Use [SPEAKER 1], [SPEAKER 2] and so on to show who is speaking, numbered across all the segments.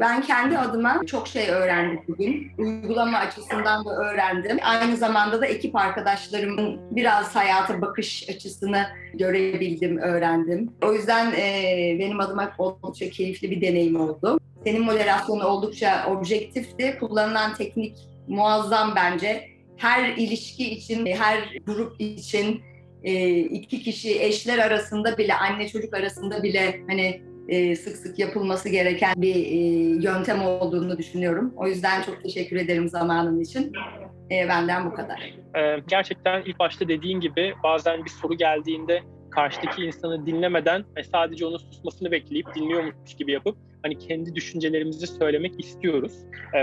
[SPEAKER 1] Ben kendi adıma çok şey öğrendim bugün. Uygulama açısından da öğrendim. Aynı zamanda da ekip arkadaşlarımın biraz hayata bakış açısını görebildim, öğrendim. O yüzden e, benim adıma oldukça keyifli bir deneyim oldu. Senin moderasyonu oldukça objektifti. Kullanılan teknik muazzam bence. Her ilişki için, her grup için, e, iki kişi eşler arasında bile, anne çocuk arasında bile hani e, sık sık yapılması gereken bir e, yöntem olduğunu düşünüyorum. O yüzden çok teşekkür ederim zamanın için. E, benden bu kadar.
[SPEAKER 2] Gerçekten ilk başta dediğin gibi bazen bir soru geldiğinde karşıdaki insanı dinlemeden ve sadece onun susmasını bekleyip dinliyormuş gibi yapıp hani kendi düşüncelerimizi söylemek istiyoruz.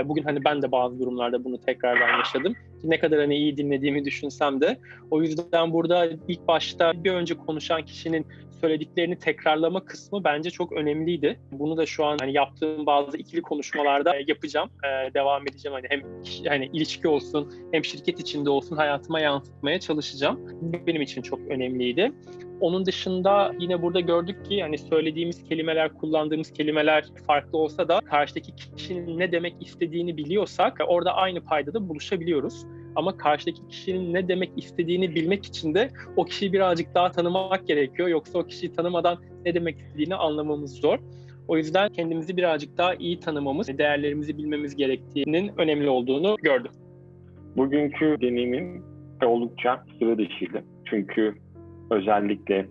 [SPEAKER 2] Bugün hani ben de bazı durumlarda bunu tekrardan yaşadım. Ne kadar hani iyi dinlediğimi düşünsem de. O yüzden burada ilk başta bir önce konuşan kişinin söylediklerini tekrarlama kısmı bence çok önemliydi. Bunu da şu an hani yaptığım bazı ikili konuşmalarda yapacağım. Ee, devam edeceğim hani hem hani ilişki olsun hem şirket içinde olsun hayatıma yansıtmaya çalışacağım. Benim için çok önemliydi. Onun dışında yine burada gördük ki hani söylediğimiz kelimeler, kullandığımız kelimeler farklı olsa da karşıdaki kişinin ne demek istediğini biliyorsak orada aynı paydada buluşabiliyoruz. Ama karşıdaki kişinin ne demek istediğini bilmek için de o kişiyi birazcık daha tanımak gerekiyor. Yoksa o kişiyi tanımadan ne demek istediğini anlamamız zor. O yüzden kendimizi birazcık daha iyi tanımamız, değerlerimizi bilmemiz gerektiğinin önemli olduğunu gördüm.
[SPEAKER 3] Bugünkü deneyimim oldukça sıra dışıydı. Çünkü özellikle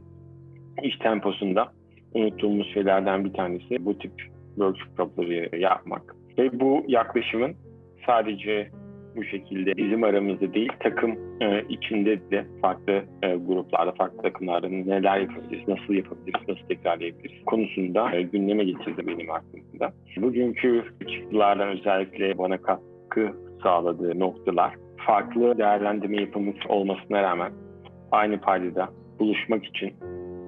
[SPEAKER 3] iş temposunda unuttuğumuz şeylerden bir tanesi bu tip workshopları yapmak. Ve bu yaklaşımın sadece bu şekilde bizim aramızda değil takım e, içinde de farklı e, gruplarda, farklı takımlarda neler yapabiliriz, nasıl yapabiliriz, nasıl tekrarlayabiliriz konusunda e, gündeme getirdi benim aklımda. Bugünkü çıktılardan özellikle bana katkı sağladığı noktalar farklı değerlendirme yapımız olmasına rağmen aynı paydada buluşmak için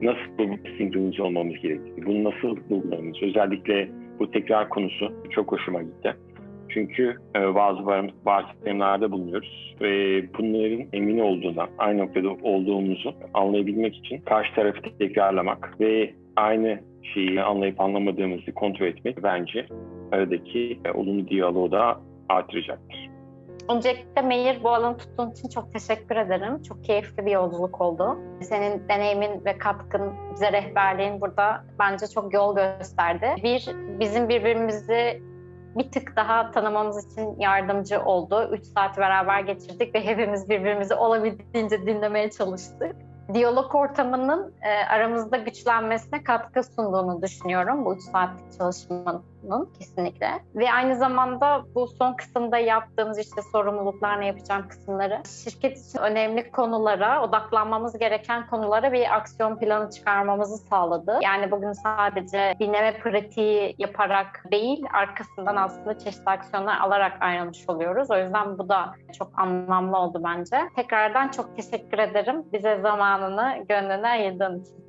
[SPEAKER 3] nasıl bir sinkronize olmamız gerektiği, bunu nasıl bulmamız, özellikle bu tekrar konusu çok hoşuma gitti. Çünkü e, bazı varsayımlarda bulunuyoruz ve bunların emin olduğundan, aynı noktada olduğumuzu anlayabilmek için karşı tarafı tekrarlamak ve aynı şeyi anlayıp anlamadığımızı kontrol etmek bence aradaki e, olumlu diyaloğu da artıracaktır.
[SPEAKER 4] Öncelikle Meir bu alanı tuttuğun için çok teşekkür ederim. Çok keyifli bir yolculuk oldu. Senin deneyimin ve katkın, bize rehberliğin burada bence çok yol gösterdi. Bir, bizim birbirimizi bir tık daha tanımamız için yardımcı oldu. Üç saat beraber geçirdik ve hepimiz birbirimizi olabildiğince dinlemeye çalıştık diyalog ortamının e, aramızda güçlenmesine katkı sunduğunu düşünüyorum bu üç saatlik çalışmanın kesinlikle. Ve aynı zamanda bu son kısımda yaptığımız işte sorumluluklar ne yapacağım kısımları şirket için önemli konulara, odaklanmamız gereken konulara bir aksiyon planı çıkarmamızı sağladı. Yani bugün sadece dinleme pratiği yaparak değil, arkasından aslında çeşitli aksiyonlar alarak ayrılmış oluyoruz. O yüzden bu da çok anlamlı oldu bence. Tekrardan çok teşekkür ederim. Bize zaman zamanını gönlüne ayırdığın için.